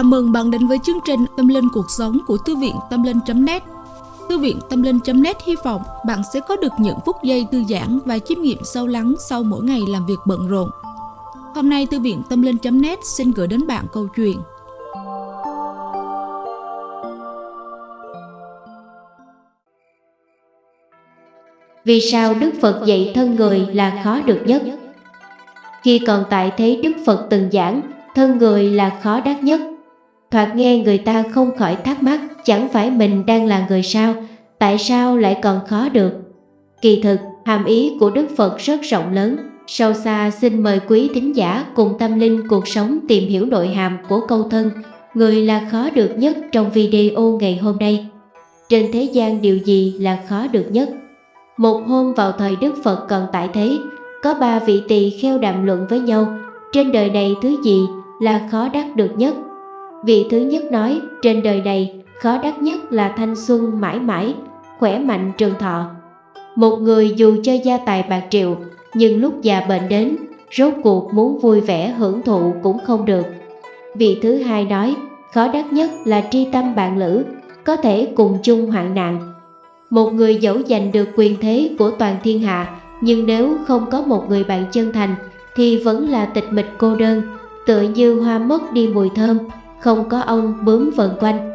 Chào mừng bạn đến với chương trình Tâm Linh Cuộc Sống của Thư viện Tâm Linh.net Thư viện Tâm Linh.net hy vọng bạn sẽ có được những phút giây thư giãn và chiêm nghiệm sâu lắng sau mỗi ngày làm việc bận rộn. Hôm nay Thư viện Tâm Linh.net xin gửi đến bạn câu chuyện Vì sao Đức Phật dạy thân người là khó được nhất? Khi còn tại thế Đức Phật từng giảng, thân người là khó đắc nhất. Thoạt nghe người ta không khỏi thắc mắc, chẳng phải mình đang là người sao, tại sao lại còn khó được? Kỳ thực, hàm ý của Đức Phật rất rộng lớn. Sâu xa xin mời quý thính giả cùng tâm linh cuộc sống tìm hiểu nội hàm của câu thân, người là khó được nhất trong video ngày hôm nay. Trên thế gian điều gì là khó được nhất? Một hôm vào thời Đức Phật còn tại thế, có ba vị tỳ kheo đàm luận với nhau, trên đời này thứ gì là khó đắc được nhất? Vị thứ nhất nói, trên đời này khó đắc nhất là thanh xuân mãi mãi, khỏe mạnh trường thọ. Một người dù cho gia tài bạc triệu, nhưng lúc già bệnh đến, rốt cuộc muốn vui vẻ hưởng thụ cũng không được. Vị thứ hai nói, khó đắc nhất là tri tâm bạn lữ, có thể cùng chung hoạn nạn. Một người dẫu giành được quyền thế của toàn thiên hạ, nhưng nếu không có một người bạn chân thành, thì vẫn là tịch mịch cô đơn, tựa như hoa mất đi mùi thơm, không có ông bướm vần quanh.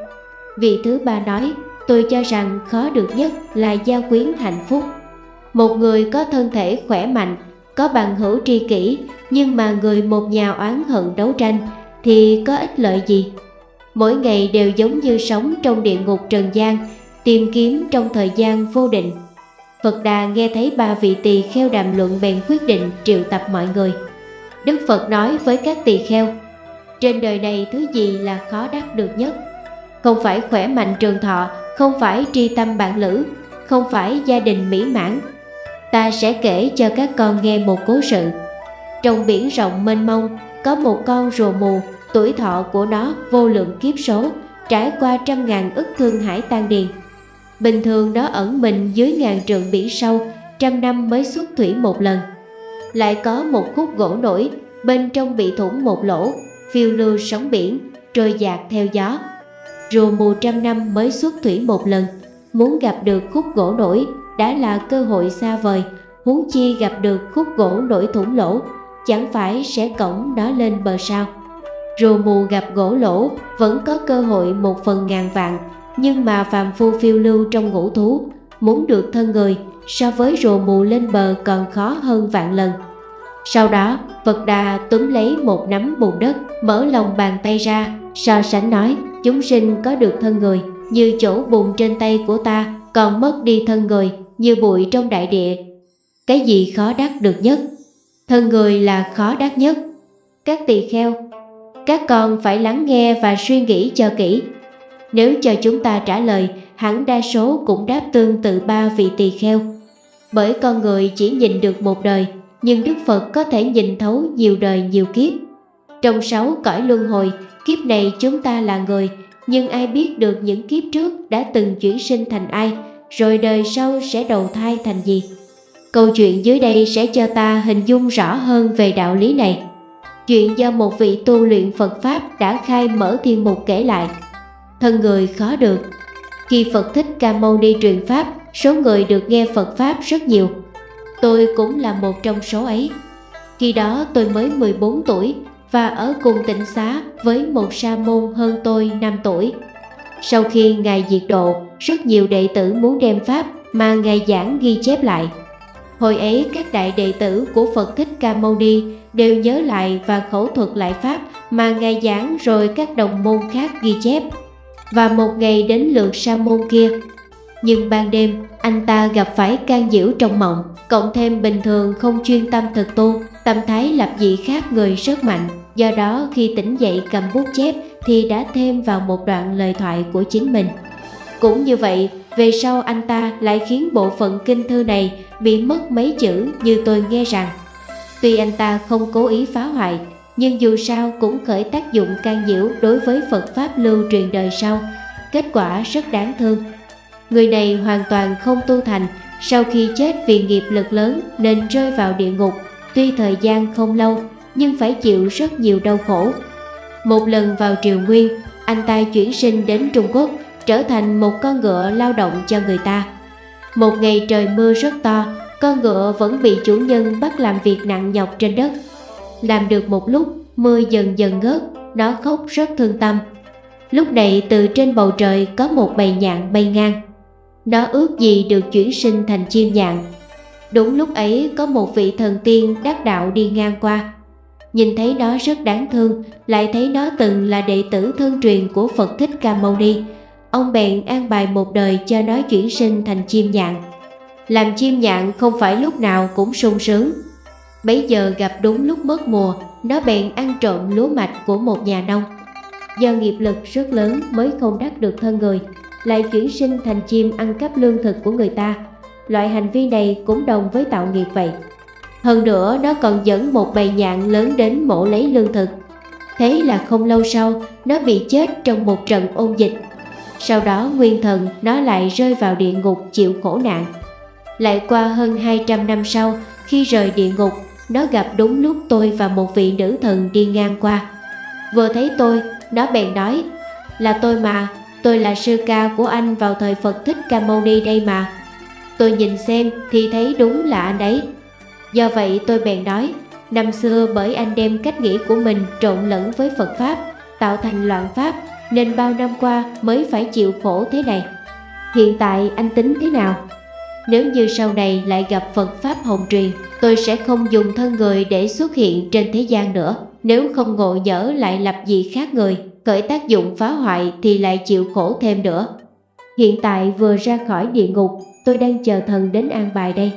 Vị thứ ba nói, tôi cho rằng khó được nhất là gia quyến hạnh phúc. Một người có thân thể khỏe mạnh, có bằng hữu tri kỷ, nhưng mà người một nhà oán hận đấu tranh thì có ích lợi gì? Mỗi ngày đều giống như sống trong địa ngục trần gian, tìm kiếm trong thời gian vô định. Phật Đà nghe thấy ba vị tỳ kheo đàm luận bèn quyết định triệu tập mọi người. Đức Phật nói với các tỳ kheo, trên đời này thứ gì là khó đắc được nhất? Không phải khỏe mạnh trường thọ, không phải tri tâm bạn lữ, không phải gia đình mỹ mãn. Ta sẽ kể cho các con nghe một cố sự. Trong biển rộng mênh mông, có một con rùa mù, tuổi thọ của nó vô lượng kiếp số, trải qua trăm ngàn ức thương hải tan điền. Bình thường nó ẩn mình dưới ngàn trượng biển sâu, trăm năm mới xuất thủy một lần. Lại có một khúc gỗ nổi, bên trong bị thủng một lỗ, phiêu lưu sóng biển, trôi dạt theo gió. Rùa mù trăm năm mới xuất thủy một lần, muốn gặp được khúc gỗ nổi đã là cơ hội xa vời, huống chi gặp được khúc gỗ nổi thủng lỗ, chẳng phải sẽ cổng nó lên bờ sao. Rùa mù gặp gỗ lỗ vẫn có cơ hội một phần ngàn vạn, nhưng mà phàm phu phiêu lưu trong ngũ thú, muốn được thân người so với rùa mù lên bờ còn khó hơn vạn lần. Sau đó, Phật Đà túm lấy một nắm bùn đất, mở lòng bàn tay ra, so sánh nói, chúng sinh có được thân người, như chỗ bùn trên tay của ta, còn mất đi thân người, như bụi trong đại địa. Cái gì khó đắc được nhất? Thân người là khó đắc nhất. Các tỳ kheo, các con phải lắng nghe và suy nghĩ cho kỹ. Nếu cho chúng ta trả lời, hẳn đa số cũng đáp tương tự ba vị tỳ kheo. Bởi con người chỉ nhìn được một đời, nhưng Đức Phật có thể nhìn thấu nhiều đời nhiều kiếp. Trong sáu cõi luân hồi, kiếp này chúng ta là người, nhưng ai biết được những kiếp trước đã từng chuyển sinh thành ai, rồi đời sau sẽ đầu thai thành gì. Câu chuyện dưới đây sẽ cho ta hình dung rõ hơn về đạo lý này. Chuyện do một vị tu luyện Phật Pháp đã khai mở thiên mục kể lại. Thân người khó được. Khi Phật Thích Ca Mâu Ni truyền Pháp, số người được nghe Phật Pháp rất nhiều. Tôi cũng là một trong số ấy. Khi đó tôi mới 14 tuổi và ở cùng tịnh xá với một sa môn hơn tôi 5 tuổi. Sau khi Ngài diệt độ, rất nhiều đệ tử muốn đem Pháp mà Ngài giảng ghi chép lại. Hồi ấy các đại đệ tử của Phật Thích Ca Mâu Ni đều nhớ lại và khẩu thuật lại Pháp mà Ngài giảng rồi các đồng môn khác ghi chép. Và một ngày đến lượt sa môn kia nhưng ban đêm, anh ta gặp phải can nhiễu trong mộng, Cộng thêm bình thường không chuyên tâm thực tu, Tâm thái lập dị khác người rất mạnh. Do đó, khi tỉnh dậy cầm bút chép Thì đã thêm vào một đoạn lời thoại của chính mình. Cũng như vậy, về sau anh ta lại khiến bộ phận kinh thư này Bị mất mấy chữ như tôi nghe rằng. Tuy anh ta không cố ý phá hoại, Nhưng dù sao cũng khởi tác dụng can nhiễu đối với Phật Pháp lưu truyền đời sau. Kết quả rất đáng thương. Người này hoàn toàn không tu thành, sau khi chết vì nghiệp lực lớn nên rơi vào địa ngục, tuy thời gian không lâu nhưng phải chịu rất nhiều đau khổ. Một lần vào triều nguyên, anh ta chuyển sinh đến Trung Quốc, trở thành một con ngựa lao động cho người ta. Một ngày trời mưa rất to, con ngựa vẫn bị chủ nhân bắt làm việc nặng nhọc trên đất. Làm được một lúc, mưa dần dần ngớt, nó khóc rất thương tâm. Lúc này từ trên bầu trời có một bầy nhạn bay ngang. Nó ước gì được chuyển sinh thành chim nhạn. Đúng lúc ấy có một vị thần tiên đắc đạo đi ngang qua. Nhìn thấy nó rất đáng thương, lại thấy nó từng là đệ tử thân truyền của Phật Thích Ca Mâu Ni. Ông bèn an bài một đời cho nó chuyển sinh thành chim nhạn. Làm chim nhạn không phải lúc nào cũng sung sướng. Bấy giờ gặp đúng lúc mất mùa, nó bèn ăn trộm lúa mạch của một nhà nông. Do nghiệp lực rất lớn mới không đắc được thân người, lại chuyển sinh thành chim ăn cắp lương thực của người ta. Loại hành vi này cũng đồng với tạo nghiệp vậy. Hơn nữa, nó còn dẫn một bầy nhạn lớn đến mổ lấy lương thực. Thế là không lâu sau, nó bị chết trong một trận ôn dịch. Sau đó, nguyên thần nó lại rơi vào địa ngục chịu khổ nạn. Lại qua hơn 200 năm sau, khi rời địa ngục, nó gặp đúng lúc tôi và một vị nữ thần đi ngang qua. Vừa thấy tôi, nó bèn nói, Là tôi mà Tôi là sư ca của anh vào thời Phật Thích Ca Mâu Ni đây mà. Tôi nhìn xem thì thấy đúng là anh ấy. Do vậy tôi bèn nói, Năm xưa bởi anh đem cách nghĩ của mình trộn lẫn với Phật Pháp, Tạo thành loạn Pháp, Nên bao năm qua mới phải chịu khổ thế này. Hiện tại anh tính thế nào? Nếu như sau này lại gặp Phật Pháp Hồng Truyền Tôi sẽ không dùng thân người để xuất hiện trên thế gian nữa, Nếu không ngộ nhỡ lại lập gì khác người. Khởi tác dụng phá hoại thì lại chịu khổ thêm nữa. Hiện tại vừa ra khỏi địa ngục, Tôi đang chờ thần đến an bài đây.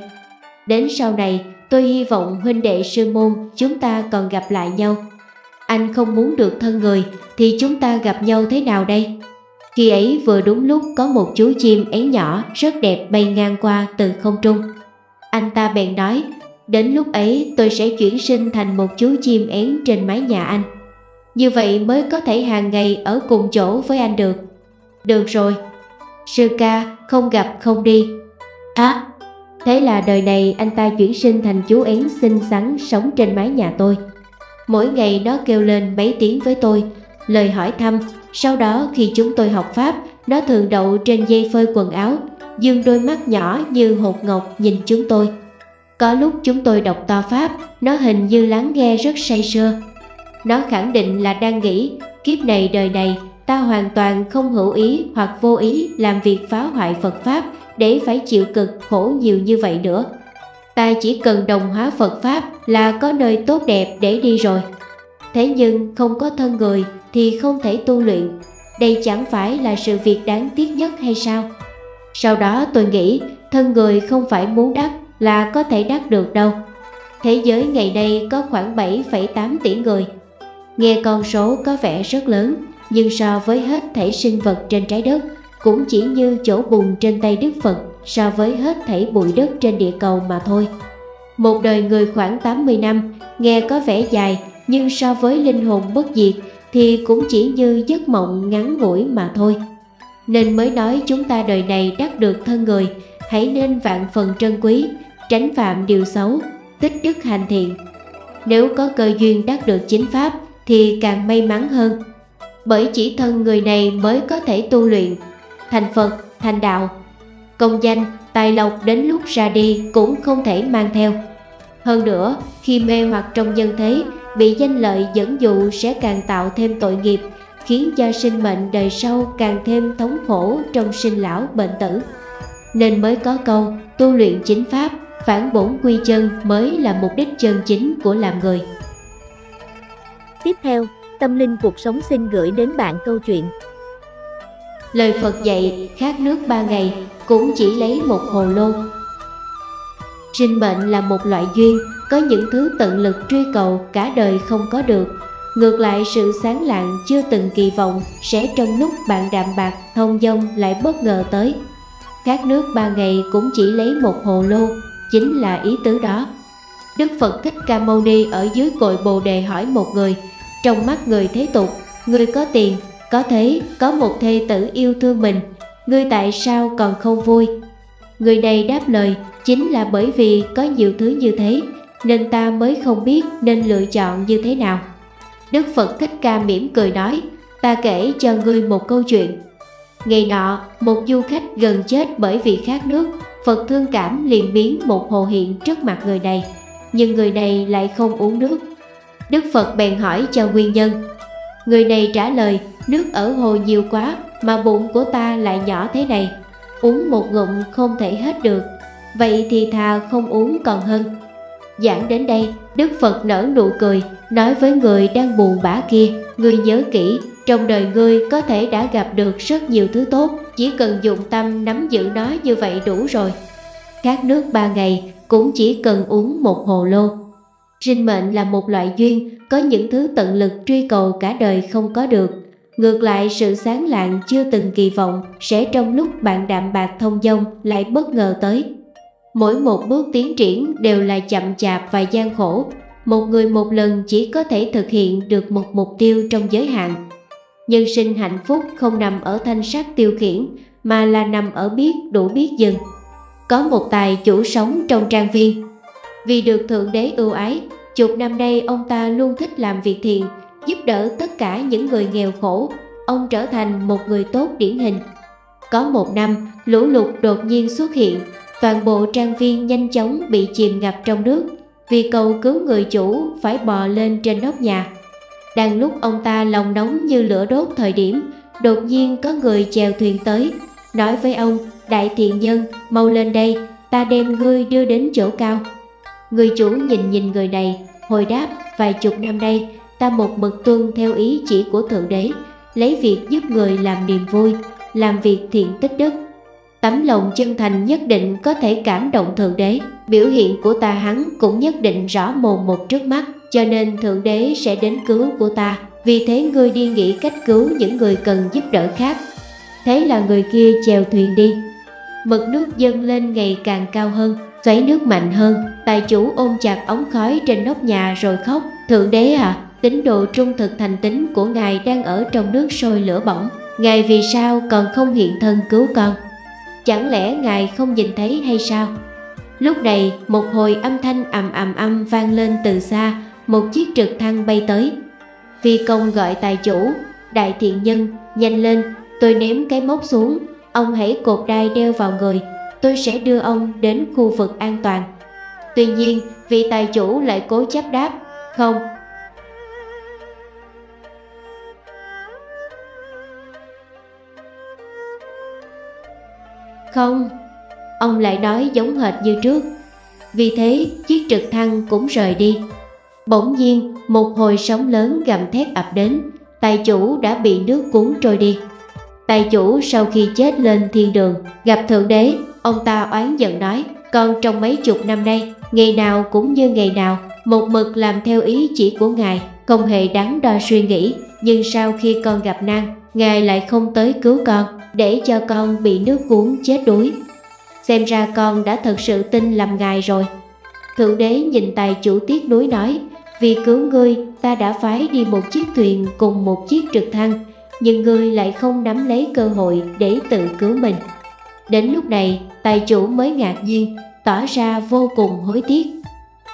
Đến sau này, tôi hy vọng huynh đệ sư môn chúng ta còn gặp lại nhau. Anh không muốn được thân người thì chúng ta gặp nhau thế nào đây? Khi ấy vừa đúng lúc có một chú chim én nhỏ rất đẹp bay ngang qua từ không trung. Anh ta bèn nói, Đến lúc ấy tôi sẽ chuyển sinh thành một chú chim én trên mái nhà anh. Như vậy mới có thể hàng ngày ở cùng chỗ với anh được. Được rồi. Sư ca không gặp không đi. À Thế là đời này anh ta chuyển sinh thành chú én xinh xắn sống trên mái nhà tôi. Mỗi ngày nó kêu lên mấy tiếng với tôi Lời hỏi thăm. Sau đó khi chúng tôi học Pháp Nó thường đậu trên dây phơi quần áo Dương đôi mắt nhỏ như hột ngọc nhìn chúng tôi. Có lúc chúng tôi đọc to Pháp, nó hình như lắng nghe rất say sưa. Nó khẳng định là đang nghĩ, kiếp này đời này, ta hoàn toàn không hữu ý hoặc vô ý làm việc phá hoại Phật Pháp để phải chịu cực khổ nhiều như vậy nữa. Ta chỉ cần đồng hóa Phật Pháp là có nơi tốt đẹp để đi rồi. Thế nhưng không có thân người thì không thể tu luyện. Đây chẳng phải là sự việc đáng tiếc nhất hay sao? Sau đó tôi nghĩ thân người không phải muốn đắc là có thể đắc được đâu. Thế giới ngày nay có khoảng 7,8 tỷ người. Nghe con số có vẻ rất lớn, nhưng so với hết thể sinh vật trên trái đất, cũng chỉ như chỗ bùn trên tay Đức Phật so với hết thảy bụi đất trên địa cầu mà thôi. Một đời người khoảng 80 năm, nghe có vẻ dài, nhưng so với linh hồn bất diệt thì cũng chỉ như giấc mộng ngắn ngủi mà thôi. Nên mới nói chúng ta đời này đắc được thân người, hãy nên vạn phần trân quý, tránh phạm điều xấu, tích đức hành thiện. Nếu có cơ duyên đắc được chính pháp thì càng may mắn hơn. Bởi chỉ thân người này mới có thể tu luyện, thành Phật, thành đạo. Công danh, tài lộc đến lúc ra đi cũng không thể mang theo. Hơn nữa, khi mê hoặc trong nhân thế, bị danh lợi dẫn dụ sẽ càng tạo thêm tội nghiệp, khiến cho sinh mệnh đời sau càng thêm thống khổ trong sinh lão bệnh tử. Nên mới có câu tu luyện chính pháp phản bổn quy chân mới là mục đích chân chính của làm người. Tiếp theo, Tâm Linh Cuộc Sống xin gửi đến bạn câu chuyện. Lời Phật dạy khát nước ba ngày cũng chỉ lấy một hồ lô. Sinh mệnh là một loại duyên, có những thứ tận lực truy cầu cả đời không có được. Ngược lại sự sáng lạng chưa từng kỳ vọng sẽ trong lúc bạn đạm bạc thông dong lại bất ngờ tới. Khát nước ba ngày cũng chỉ lấy một hồ lô chính là ý tứ đó. Đức Phật Thích Ca Mâu Ni ở dưới cội Bồ Đề hỏi một người, trong mắt người thế tục, người có tiền, có thế, có một thê tử yêu thương mình, người tại sao còn không vui? Người này đáp lời, chính là bởi vì có nhiều thứ như thế, nên ta mới không biết nên lựa chọn như thế nào. Đức Phật Thích Ca mỉm cười nói, ta kể cho ngươi một câu chuyện. Ngày nọ, một du khách gần chết bởi vì khát nước, Phật thương cảm liền biến một hồ hiện trước mặt người này, nhưng người này lại không uống nước. Đức Phật bèn hỏi cho nguyên nhân. Người này trả lời, nước ở hồ nhiều quá mà bụng của ta lại nhỏ thế này, uống một ngụm không thể hết được, vậy thì thà không uống còn hơn. Giảng đến đây, Đức Phật nở nụ cười, nói với người đang buồn bã kia, người nhớ kỹ, trong đời ngươi có thể đã gặp được rất nhiều thứ tốt, chỉ cần dụng tâm nắm giữ nó như vậy đủ rồi. Các nước ba ngày cũng chỉ cần uống một hồ lô. Sinh mệnh là một loại duyên, có những thứ tận lực truy cầu cả đời không có được. Ngược lại sự sáng lạng chưa từng kỳ vọng sẽ trong lúc bạn đạm bạc thông dong lại bất ngờ tới. Mỗi một bước tiến triển đều là chậm chạp và gian khổ. Một người một lần chỉ có thể thực hiện được một mục tiêu trong giới hạn. Nhân sinh hạnh phúc không nằm ở thanh sắc tiêu khiển mà là nằm ở biết đủ biết dừng. Có một tài chủ sống trong trang viên. Vì được Thượng Đế ưu ái, chục năm nay ông ta luôn thích làm việc thiện, giúp đỡ tất cả những người nghèo khổ. Ông trở thành một người tốt điển hình. Có một năm, lũ lụt đột nhiên xuất hiện, toàn bộ trang viên nhanh chóng bị chìm ngập trong nước. Vì cầu cứu người chủ phải bò lên trên nóc nhà. Đang lúc ông ta lòng nóng như lửa đốt thời điểm, đột nhiên có người chèo thuyền tới, nói với ông, đại thiện nhân, mau lên đây, ta đem ngươi đưa đến chỗ cao. Người chủ nhìn nhìn người này, hồi đáp, vài chục năm nay, ta một mực tuân theo ý chỉ của Thượng Đế, lấy việc giúp người làm niềm vui, làm việc thiện tích đức. Tấm lòng chân thành nhất định có thể cảm động Thượng Đế, biểu hiện của ta hắn cũng nhất định rõ mồn một trước mắt, cho nên Thượng Đế sẽ đến cứu của ta. Vì thế ngươi đi nghĩ cách cứu những người cần giúp đỡ khác. Thế là người kia chèo thuyền đi. Mực nước dâng lên ngày càng cao hơn, xoáy nước mạnh hơn. Tài chủ ôm chặt ống khói trên nóc nhà rồi khóc. Thượng Đế à, tín đồ trung thực thành tính của Ngài đang ở trong nước sôi lửa bỏng. Ngài vì sao còn không hiện thân cứu con? Chẳng lẽ Ngài không nhìn thấy hay sao? Lúc này một hồi âm thanh ầm ầm âm vang lên từ xa Một chiếc trực thăng bay tới Phi công gọi tài chủ Đại thiện nhân nhanh lên Tôi ném cái móc xuống. Ông hãy cột đai đeo vào người. Tôi sẽ đưa ông đến khu vực an toàn. Tuy nhiên vị tài chủ lại cố chấp đáp, Không. Không. Ông lại nói giống hệt như trước. Vì thế, chiếc trực thăng cũng rời đi. Bỗng nhiên, một hồi sóng lớn gầm thét ập đến. Tài chủ đã bị nước cuốn trôi đi. Tài chủ sau khi chết lên thiên đường, Gặp Thượng Đế, Ông ta oán giận nói, Con trong mấy chục năm nay, Ngày nào cũng như ngày nào, Một mực làm theo ý chỉ của Ngài, Không hề đắn đo suy nghĩ. Nhưng sau khi con gặp nan, Ngài lại không tới cứu con, Để cho con bị nước cuốn chết đuối. Xem ra con đã thật sự tin lầm ngài rồi. Thượng đế nhìn tài chủ tiếc nuối nói, Vì cứu ngươi, ta đã phái đi một chiếc thuyền cùng một chiếc trực thăng nhưng ngươi lại không nắm lấy cơ hội để tự cứu mình Đến lúc này tài chủ mới ngạc nhiên Tỏ ra vô cùng hối tiếc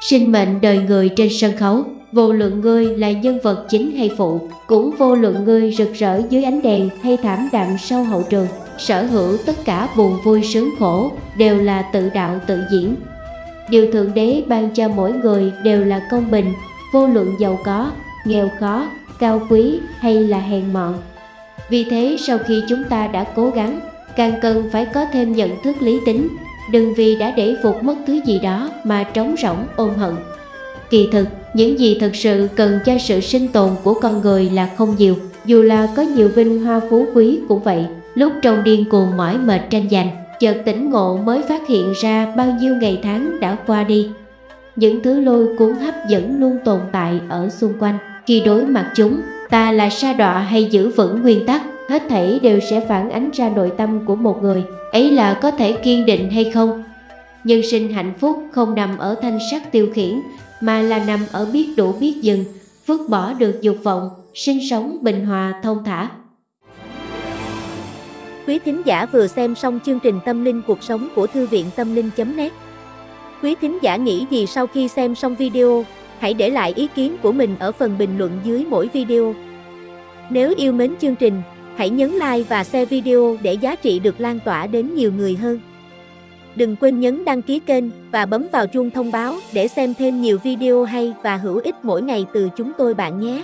Sinh mệnh đời người trên sân khấu Vô luận ngươi là nhân vật chính hay phụ Cũng vô luận ngươi rực rỡ dưới ánh đèn hay thảm đạm sau hậu trường sở hữu tất cả buồn vui sướng khổ đều là tự đạo tự diễn. Điều Thượng Đế ban cho mỗi người đều là công bình, vô luận giàu có, nghèo khó, cao quý hay là hèn mọn. Vì thế sau khi chúng ta đã cố gắng, càng cần phải có thêm nhận thức lý tính, đừng vì đã để phục mất thứ gì đó mà trống rỗng ôm hận. Kỳ thực, những gì thật sự cần cho sự sinh tồn của con người là không nhiều, dù là có nhiều vinh hoa phú quý cũng vậy. Lúc trong điên cuồng mỏi mệt tranh giành, chợt tỉnh ngộ mới phát hiện ra bao nhiêu ngày tháng đã qua đi. Những thứ lôi cuốn hấp dẫn luôn tồn tại ở xung quanh. Khi đối mặt chúng, ta là sa đọa hay giữ vững nguyên tắc, hết thảy đều sẽ phản ánh ra nội tâm của một người. Ấy là có thể kiên định hay không? Nhân sinh hạnh phúc không nằm ở thanh sắc tiêu khiển, mà là nằm ở biết đủ biết dừng, vứt bỏ được dục vọng, sinh sống bình hòa thông thả. Quý thính giả vừa xem xong chương trình Tâm linh cuộc sống của Thư viện Tâm linh.net Quý thính giả nghĩ gì sau khi xem xong video, hãy để lại ý kiến của mình ở phần bình luận dưới mỗi video. Nếu yêu mến chương trình, hãy nhấn like và share video để giá trị được lan tỏa đến nhiều người hơn. Đừng quên nhấn đăng ký kênh và bấm vào chuông thông báo để xem thêm nhiều video hay và hữu ích mỗi ngày từ chúng tôi bạn nhé.